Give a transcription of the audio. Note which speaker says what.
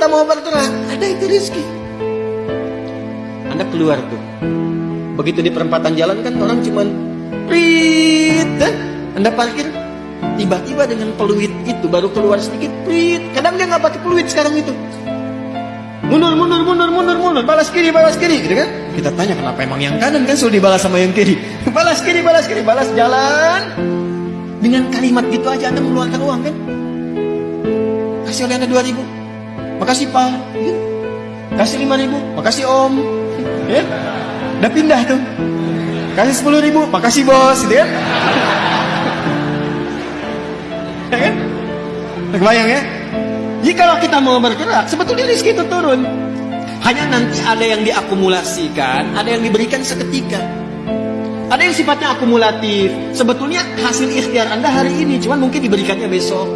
Speaker 1: kita mau bergerak, ada itu rezeki. Anda keluar tuh. Begitu di perempatan jalan kan orang cuman prit, eh? Anda parkir, tiba-tiba dengan peluit itu baru keluar sedikit prit. Kadang dia nggak pakai peluit sekarang itu. Mundur, mundur, mundur, mundur, mundur, balas kiri, balas kiri, gitu kan? Kita tanya kenapa emang yang kanan kan sudah dibalas sama yang kiri. balas kiri, balas kiri, balas jalan. Dengan kalimat gitu aja Anda mengeluarkan uang kan? Kasih oleh Anda 2000. Makasih Pak. Gitu. Kasih 5000. Makasih Om. Ya? Udah pindah tuh. Kasih 10000. Makasih Bos, gitu kan? ya kan? Kebayang ya? Jika kita mau bergerak, sebetulnya rezeki itu turun. Hanya nanti ada yang diakumulasikan, ada yang diberikan seketika. Ada yang sifatnya akumulatif. Sebetulnya hasil ikhtiar Anda hari ini, cuman mungkin diberikannya besok.